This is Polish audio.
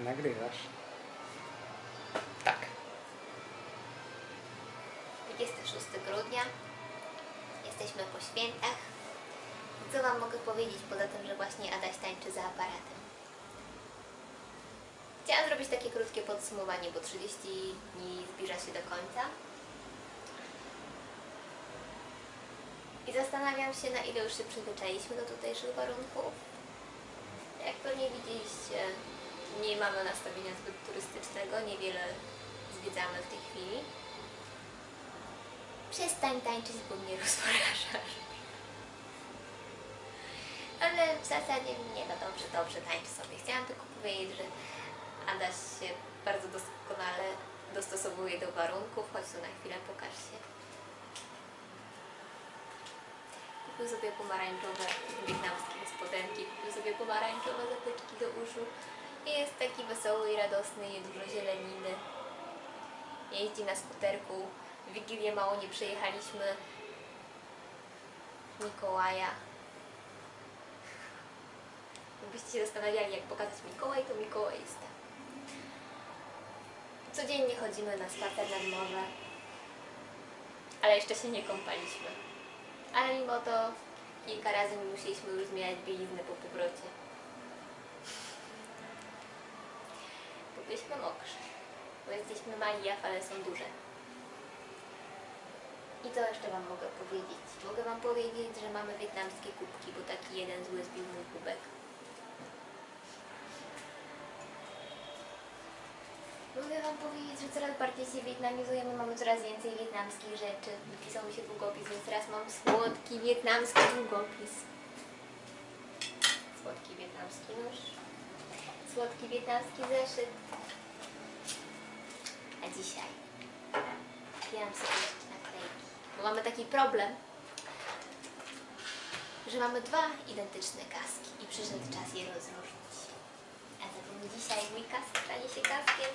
nagrywasz. Tak. 26 grudnia. Jesteśmy po świętach. Co Wam mogę powiedzieć poza tym, że właśnie Adaś tańczy za aparatem? Chciałam zrobić takie krótkie podsumowanie, bo 30 dni zbliża się do końca. I zastanawiam się, na ile już się przyzwyczailiśmy do tutejszych warunków. Jak pewnie widzieliście, nie mamy nastawienia zbyt turystycznego, niewiele zwiedzamy w tej chwili. Przestań tańczyć, bo mnie rozpraszasz. Ale w zasadzie nie, no dobrze, dobrze, tańcz sobie. Chciałam tylko powiedzieć, że Adaś się bardzo doskonale dostosowuje do warunków. Chodź tu na chwilę, pokaż się. Kupił sobie pomarańczowe wietnamskie spodenki, kupił sobie pomarańczowe zatyczki do uszu. I jest taki wesoły i radosny, je dużo zieleniny. Jeździ na skuterku. W Wigilię mało nie przejechaliśmy Mikołaja. Gdybyście się zastanawiali, jak pokazać Mikołaj, to Mikołaj jest. Codziennie chodzimy na spacer nad morze, ale jeszcze się nie kąpaliśmy. Ale mimo to kilka razy musieliśmy już zmieniać bieliznę po powrocie. Bo byliśmy mokrzy, bo jesteśmy mali, a fale są duże. I co jeszcze Wam mogę powiedzieć? Mogę Wam powiedzieć, że mamy wietnamskie kubki, bo taki jeden zły zbił mój kubek. Mogę Wam powiedzieć, że coraz bardziej się wietnamizujemy, mamy coraz więcej wietnamskich rzeczy. Wypisał mi się długopis, więc teraz mam słodki wietnamski długopis. Słodki wietnamski nóż. Słodki wietnamski zeszyt. A dzisiaj kupiłam sobie naklejki. Bo mamy taki problem, że mamy dwa identyczne kaski i przyszedł czas je rozróżnić. A zatem dzisiaj mój kask stanie się kaskiem.